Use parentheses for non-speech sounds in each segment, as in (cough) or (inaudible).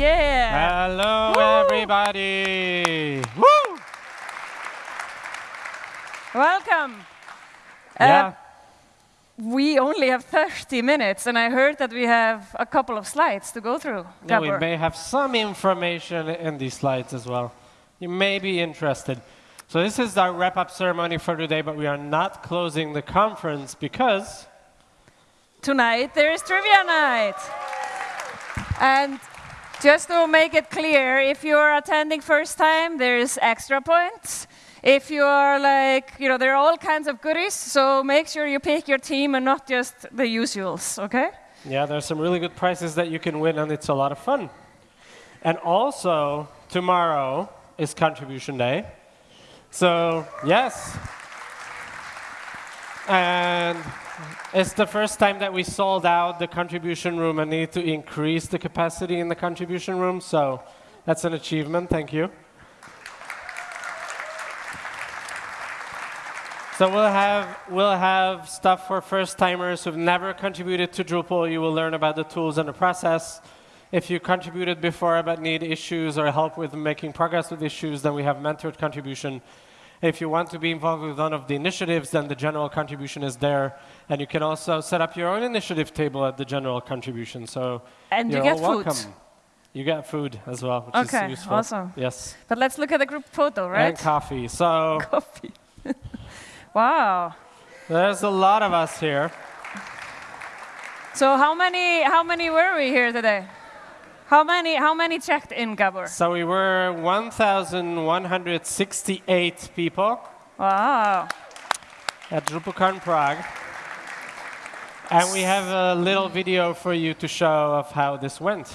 Yeah. Hello, Woo! everybody. Woo! Welcome. Uh, Yeah. we only have 30 minutes, and I heard that we have a couple of slides to go through. Yeah, we may have some information in these slides as well. You may be interested. So this is our wrap-up ceremony for today, but we are not closing the conference because Tonight there is trivia night. And just to make it clear, if you're attending first time, there's extra points. If you are like, you know, there are all kinds of goodies, so make sure you pick your team and not just the usuals, okay? yeah, there's some really good prizes that you can win, and it's a lot of fun. And also tomorrow is contribution day. So yes, and it's the first time that we sold out the contribution room and need to increase the capacity in the contribution room. So that's an achievement. Thank you. So we'll have we'll have stuff for first timers who've never contributed to Drupal. You will learn about the tools and the process. If you contributed before but need issues or help with making progress with issues, then we have mentored contribution. If you want to be involved with one of the initiatives, then the general contribution is there. And you can also set up your own initiative table at the general contribution. So And you you're get all food. welcome. You get food as well, which Okay, is useful. awesome. Yes. But let's look at the group photo, right? And coffee. So (laughs) Coffee. (laughs) wow. there's a lot of us here. So how many how many were we here today? How many how many checked in, Gabor? So we were 1,168 people Wow. at DrupalCon Prague. And we have a little video for you to show of how this went.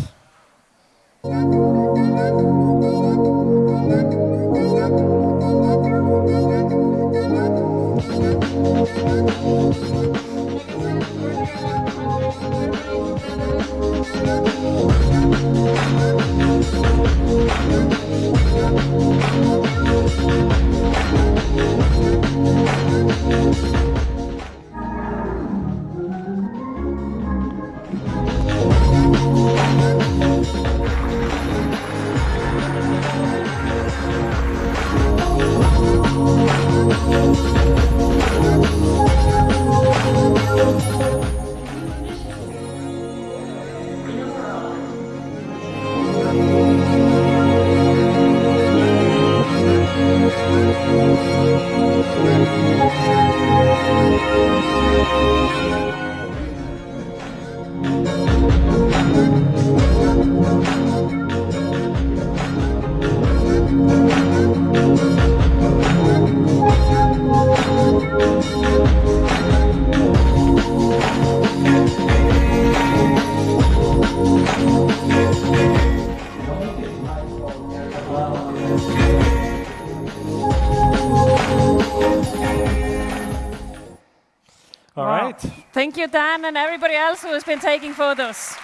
You, Dan, and everybody else who has been taking photos.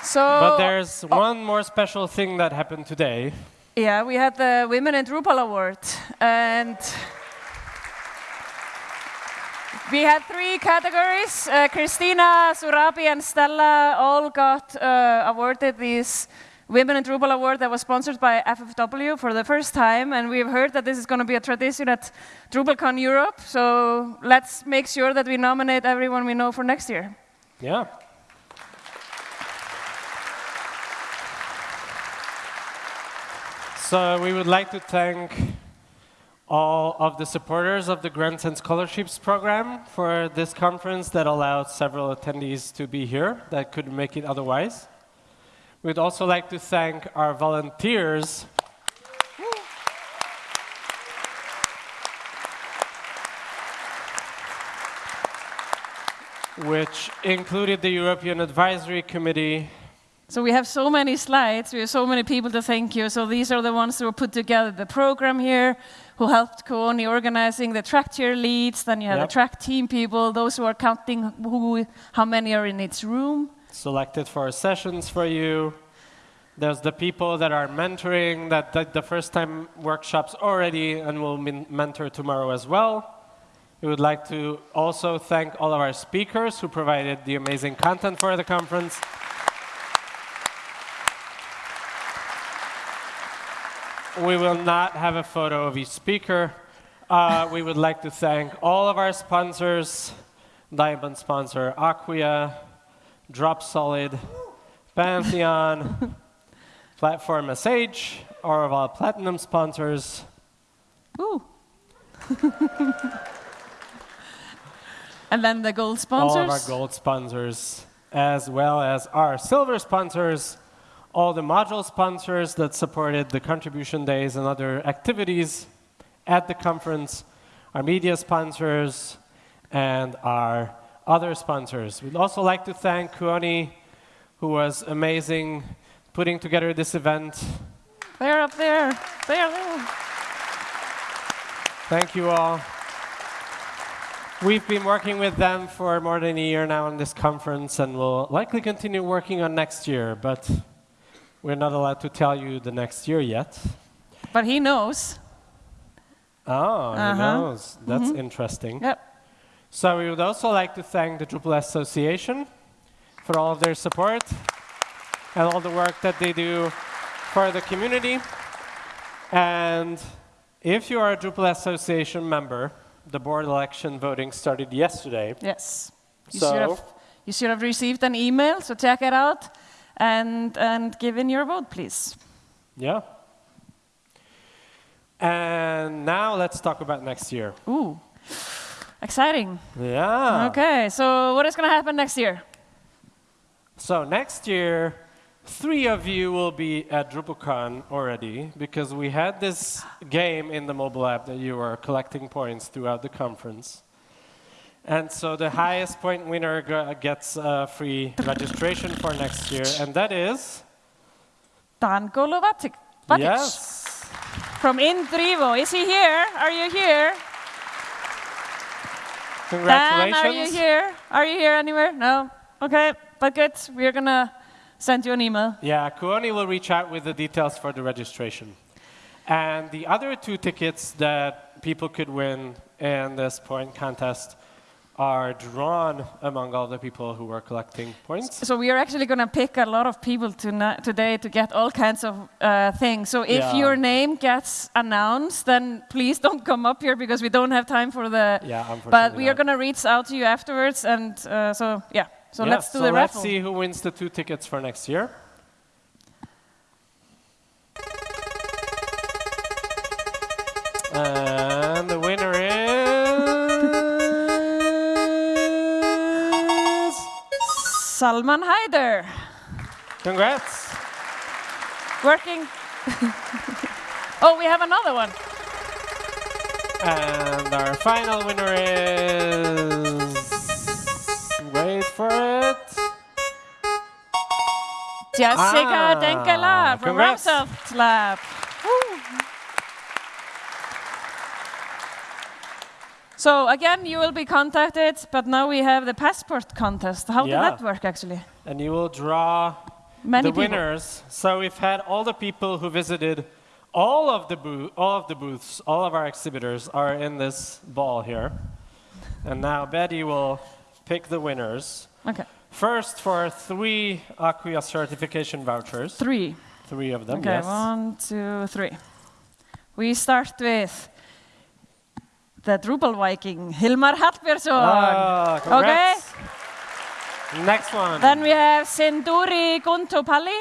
So, But there's one more special thing that happened today. yeah, we had the Women in Drupal Award, and we had three categories. Uh, Christina, Surabhi, and Stella all got uh, awarded these Women in Drupal Award that was sponsored by FFW for the first time, and we've heard that this is going to be a tradition at DrupalCon Europe. So let's make sure that we nominate everyone we know for next year. Yeah. So we would like to thank all of the supporters of the Grants and Scholarships program for this conference that allowed several attendees to be here that couldn't make it otherwise. We'd also like to thank our volunteers which included the European Advisory Committee, So we have so many slides, we have so many people to thank you. So these are the ones who put together the program here, who helped Kuoni organizing the track chair leads, then you have Yep. the track team people, those who are counting who, how many are in each room. Selected for sessions for you. There's the people that are mentoring that did the first time workshops already and will men- mentor tomorrow as well. We would like to also thank all of our speakers who provided the amazing content for the conference. We will not have a photo of each speaker. Uh, we would like to thank all of our sponsors, Diamond sponsor Acquia, Dropsolid, Pantheon, (laughs) Platform SH, our of our platinum sponsors. Ooh. (laughs) and then the gold all sponsors. of our gold sponsors, as well as our silver sponsors, all the module sponsors that supported the contribution days and other activities at the conference, our media sponsors, and our other sponsors. We'd also like to thank Kuoni, who was amazing putting together this event. They're up there. They're there. Thank you all. We've been working with them for more than a year now on this conference, and we'll likely continue working on next year, but we're not allowed to tell you the next year yet. But he knows. Oh, who Uh-huh. knows? That's interesting. Yep. So we would also like to thank the Drupal Association for all of their support and all the work that they do for the community. And if you are a Drupal Association member, the board election voting started yesterday. Yes. You, So- should have, you should have received an email, so check it out and, and give in your vote, please. Yeah. And now let's talk about next year. Ooh, exciting. Yeah. Okay, so what is going to happen next year? So next year, three of you will be at DrupalCon already because we had this game in the mobile app that you were collecting points throughout the conference. And so the highest point winner gets uh, free registration for next year, and that is Dan Golovatic. yes, From Indrivo. Is he here? Are you here? Dan, are you here? Are you here anywhere? No? Okay, but good. We're going to send you an email. Yeah, Kuoni will reach out with the details for the registration. And the other two tickets that people could win in this point contest are drawn among all the people who were collecting points. So we are actually going to pick a lot of people tonight, today to get all kinds of uh, things. So if Yeah. your name gets announced, then please don't come up here because we don't have time for the. Yeah, unfortunately. But we are going to reach out to you afterwards, and uh, so yeah. So Yeah, let's do so the let's raffle. see who wins the two tickets for next year. Salman Haider, Congrats. working. (laughs) oh, we have another one. And our final winner is. Wait for it. Jessica Ah, Denkela from. Ramsoft Lab. Woo. So again, you will be contacted, but now we have the passport contest. How Yeah. did that work actually? And you will draw Many the people. winners. So we've had all the people who visited all of the booth, all of the booths, all of our exhibitors are in this ball here. And now Betty will pick the winners. Okay, First for three Acquia certification vouchers. three. Three of them, Okay, yes. one, two, three. We start with the Drupal Viking, Hilmar Hallbjörnsson. Ah, okay, congrats. Next one. then we have Sinduri Guntopalli.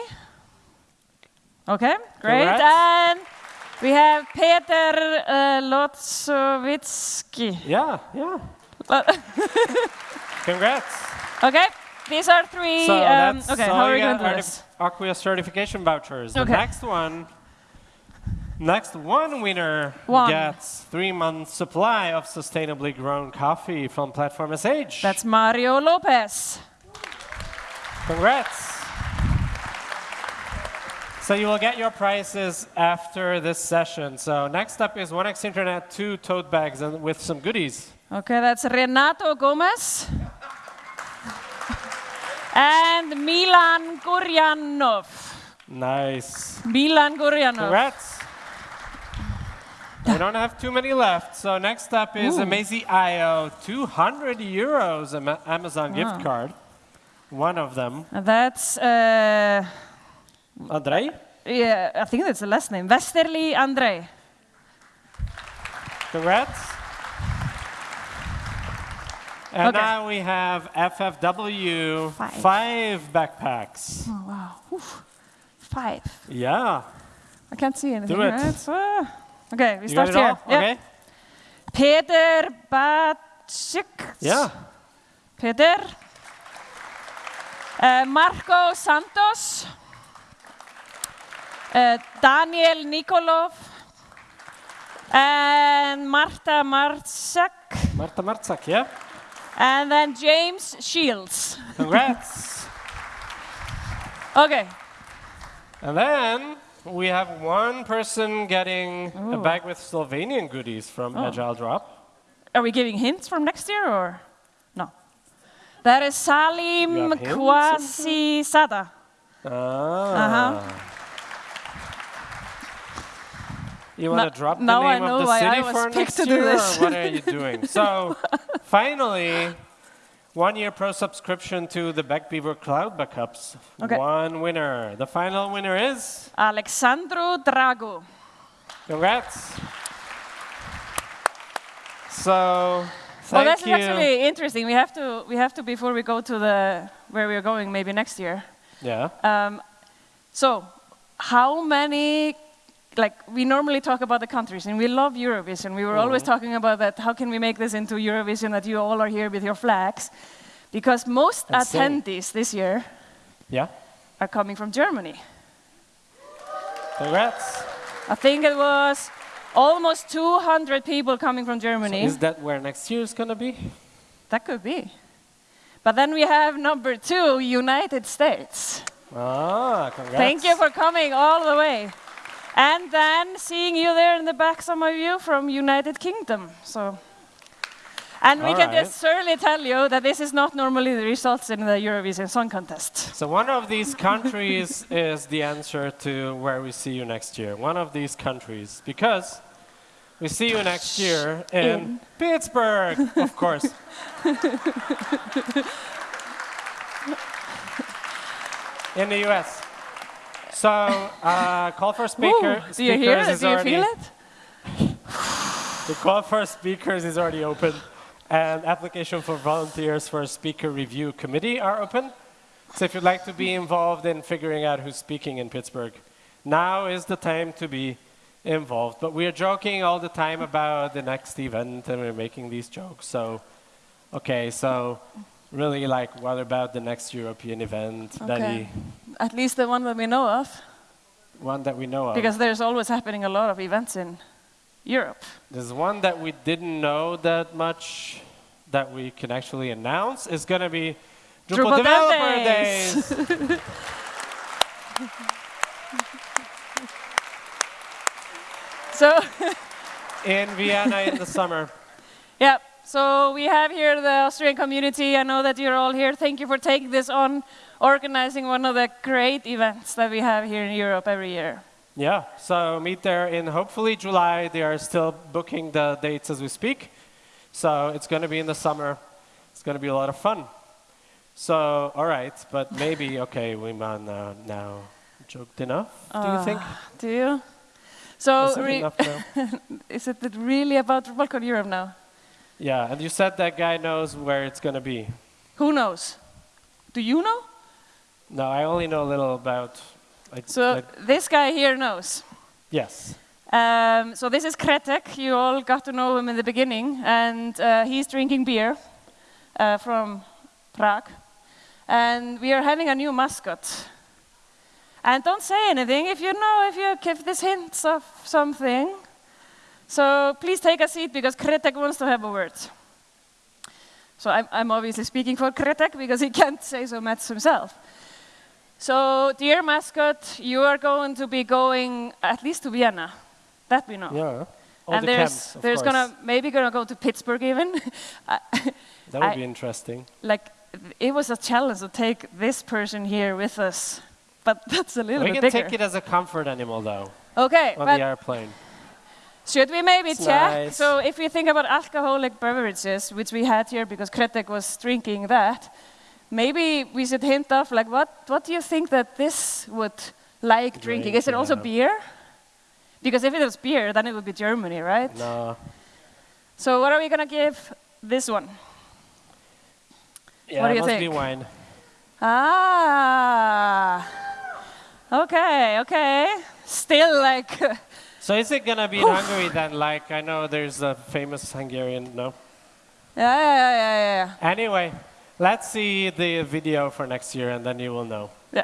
Okay, great. Congrats. And we have Peter uh, Lotsovitsky. yeah, yeah. (laughs) Congrats. okay, these are three. So um, that's okay, how are we going to do this? the certification vouchers. The Okay. next one, next one winner One. gets three months supply of sustainably grown coffee from Platform SH. That's Mario Lopez. Congrats. So you will get your prizes after this session. So next up is 1x Internet 2 tote bags and with some goodies. Okay, that's Renato Gomez. and Milan Gurjanov. Nice. Milan Gurjanov. Congrats. We don't have too many left. So next up is Ooh. Amazee.io, 200 euros Amazon Wow. gift card. One of them. That's, uh, Andrei? yeah, I think that's the last name. Westerly Andrei. Congrats. And Okay. now we have FFW, Five. five backpacks. Oh, wow. Oof. Five. Yeah. I can't see anything. Do it. Right? So, okay, we You start here. Yep. Okay. Peter Bacik. Yeah. Peter. Uh, Marco Santos. Uh, Daniel Nikolov. And Marta Marcak. Marta Martzak, yeah. And then James Shields. Congrats. (laughs) Okay. and then we have one person getting a bag with Slovenian goodies from Oh. Agile Drop. Are we giving hints from next year or no? That is Salim? Kwasi Sada. Ah. Uh-huh. You want No- to drop the name know of the city for next year, this. or what are you doing? so, (laughs) finally, one year pro subscription to the Backbeaver Cloud Backups. Okay. One winner. The final winner is. Alexandru Drago. Congrats. So, Well, that's you. actually interesting. We have to, we have to before we go to the where we are going, maybe next year. yeah. Um, so, how many? Like we normally talk about the countries, and we love Eurovision. We were always Mm-hmm. talking about that. How can we make this into Eurovision that you all are here with your flags? Because most And attendees this year Yeah. are coming from Germany. Congrats. I think it was almost 200 people coming from Germany. So Is that where next year is going to be? that could be. But then we have number two, United States. Ah, congrats. Thank you for coming all the way. And then seeing you there in the back, some of you from United Kingdom. So, and we All can right. just certainly tell you that this is not normally the results in the Eurovision Song Contest. So one of these countries (laughs) is the answer to where we see you next year. One of these countries, because we see you next year in, In. Pittsburgh, of (laughs) course. (laughs) in the U.S. So uh, call for speaker. Ooh, do you hear speakers it? is Do you already- feel it? The call for speakers is already open, and application for volunteers for a speaker review committee are open. So if you'd like to be involved in figuring out who's speaking in Pittsburgh, now is the time to be involved. But we are joking all the time about the next event, and we're making these jokes. So, okay, so really, like, what about the next European event? Okay. Daddy? At least the one that we know of, One that we know of. because there's always happening a lot of events in Europe. There's one that we didn't know that much that we can actually announce is going to be Drupal, Drupal Developer Days. Days. (laughs) So, (laughs) in Vienna in the summer. yeah, so we have here the Austrian community. I know that you're all here. Thank you for taking this on, organizing one of the great events that we have here in Europe every year. Yeah, so meet there in hopefully July. They are still booking the dates as we speak. So it's going to be in the summer. It's going to be a lot of fun. So, all right, but maybe, (laughs) okay, we man uh, now joked enough, do you think? Do you? So, Is it re- enough now? (laughs) is it really about DrupalCon Europe now? Yeah, and you said that guy knows where it's going to be. Who knows? Do you know? No, I only know a little about. Like, So like- this guy here knows. yes. Um, so this is Kretek. You all got to know him in the beginning, and uh, he's drinking beer uh, from Prague. And we are having a new mascot. And don't say anything if you know if you give this hints of something. So please take a seat because Kretek wants to have a word. So I'm, I'm obviously speaking for Kretek because he (laughs) can't say so much himself. So, dear mascot, you are going to be going at least to Vienna. That we know. Yeah. All and the there's camps, there's course. gonna maybe gonna go to Pittsburgh even. (laughs) That would I- be interesting. like it was a challenge to take this person here with us, but (laughs) that's a little We bit can take it as a comfort animal, though, okay, on the airplane. Should we maybe It's check? nice. So if we think about alcoholic beverages, which we had here because Kretek was drinking that, maybe we should hint off like what, what do you think that this would like drinking? Is it also beer? Because if it was beer, then it would be Germany, right? No. So what are we gonna give this one? Yeah, What do it you must be wine. Ah. Okay, okay. Still like (laughs) So is it gonna be in Hungary then? Like I know there's a famous Hungarian. No. yeah, yeah, yeah, yeah, yeah. Anyway, let's see the video for next year, and then you will know. Yeah.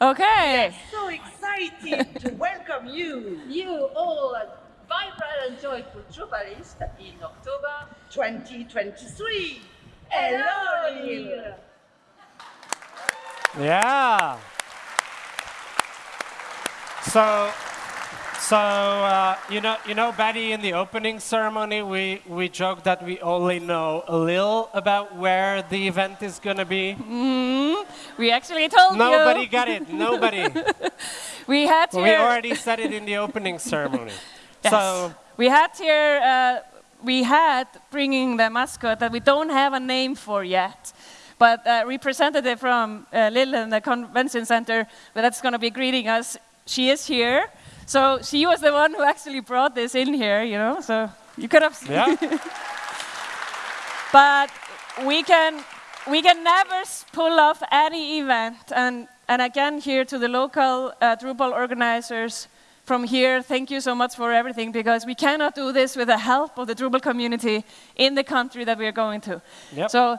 Okay. so excited to (laughs) welcome you, you all vibrant and joyful Drupalists in October 2023. Hello, Neil. Yeah. So, so uh, you know, you know, Betty, in the opening ceremony, we we joked that we only know a little about where the event is gonna be. We actually told Nobody you. got it. (laughs) Nobody. We had here. we already said it in the opening ceremony. (laughs) Yes. So we had here. Uh, we had bringing the mascot that we don't have a name for yet. But uh, representative from uh, Lille in the convention center But that's going to be greeting us, she is here. So she was the one who actually brought this in here, you know. So you could have. yeah. (laughs) but we can we can never s- pull off any event and and again here to the local uh, Drupal organizers from here thank you so much for everything because we cannot do this with the help of the Drupal community in the country that we are going to Yep. so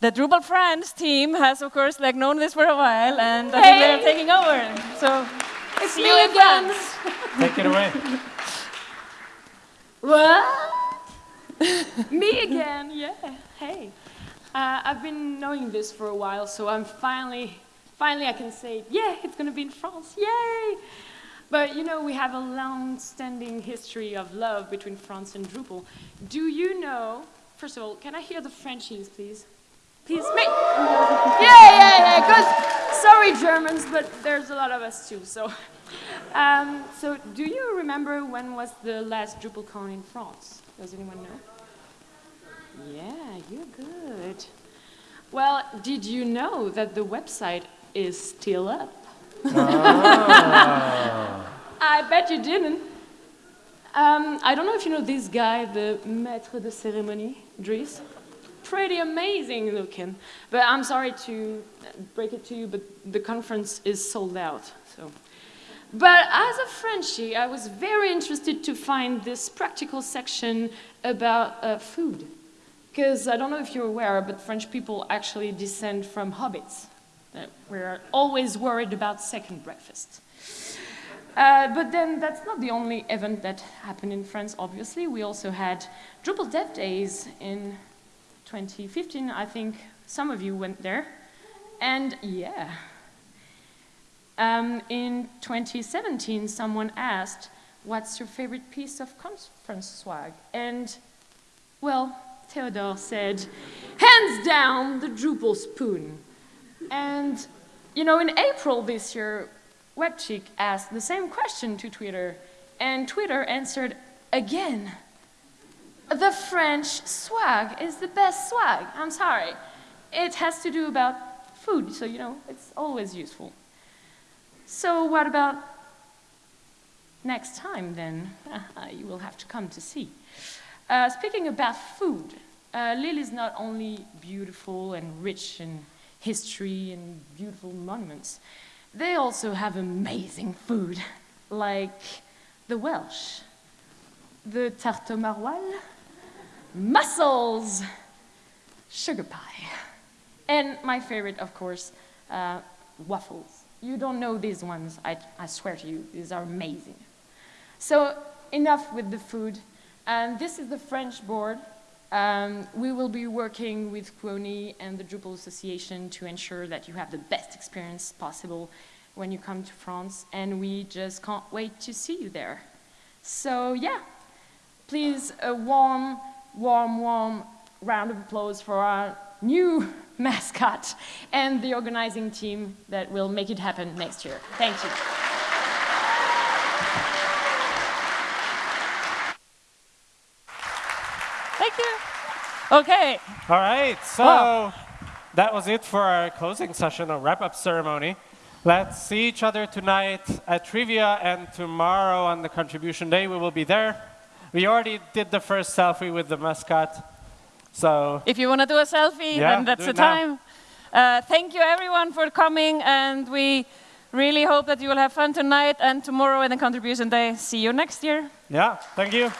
the Drupal France team has of course like known this for a while and I think they're taking over so It's me you again. (laughs) Take it away. What? (laughs) me again? Yeah. Hey. Uh, I've been knowing this for a while, so I'm finally, finally I can say, yeah, it's gonna be in France. Yay! But you know, we have a long-standing history of love between France and Drupal. Do you know? First of all, can I hear the Frenchies, please? Please, me. (gasps) Yeah, yeah, yeah. Because sorry, Germans, but there's a lot of us too. So, (laughs) Um, so, do you remember when was the last DrupalCon in France? Does anyone know? Yeah, you're good. Well, did you know that the website is still up? (laughs) I bet you didn't. Um, I don't know if you know this guy, the maître de cérémonie, Dries. Pretty amazing looking. But I'm sorry to break it to you, but the conference is sold out. So. But as a Frenchie, I was very interested to find this practical section about uh, food. Because I don't know if you're aware, but French people actually descend from hobbits. We're always worried about second breakfast. Uh, but then that's not the only event that happened in France, obviously. We also had Drupal Dev Days in 2015. I think some of you went there. And yeah. Um, in 2017, someone asked, What's your favorite piece of conference swag? And, well, Theodore said, Hands down, the Drupal spoon. And, you know, in April this year, Webchick asked the same question to Twitter, and Twitter answered again. The French swag is the best swag. I'm sorry. It has to do about food, so you know, it's always useful. So what about next time then? (laughs) you will have to come to see. Uh, speaking about food, uh, Lille is not only beautiful and rich in history and beautiful monuments, they also have amazing food, (laughs) like the Welsh, the tarte maroilles, mussels, sugar pie, and my favorite, of course, uh, waffles. You don't know these ones, I, I swear to you, these are amazing. So enough with the food. And this is the French board. Um, we will be working with Kuoni and the Drupal Association to ensure that you have the best experience possible when you come to France, and we just can't wait to see you there. So yeah, please a warm, warm, warm round of applause for our new (laughs) mascot and the organizing team that will make it happen next year. Thank you. Thank you. Okay. All right, so Wow. that was it for our closing session or wrap-up ceremony. Let's see each other tonight at trivia, and tomorrow on the contribution day we will be there. We already did the first selfie with the mascot, so If you want to do a selfie, Yeah, then that's the time. Uh, thank you everyone for coming, and we really hope that you will have fun tonight and tomorrow in the contribution day. See you next year. yeah, thank you.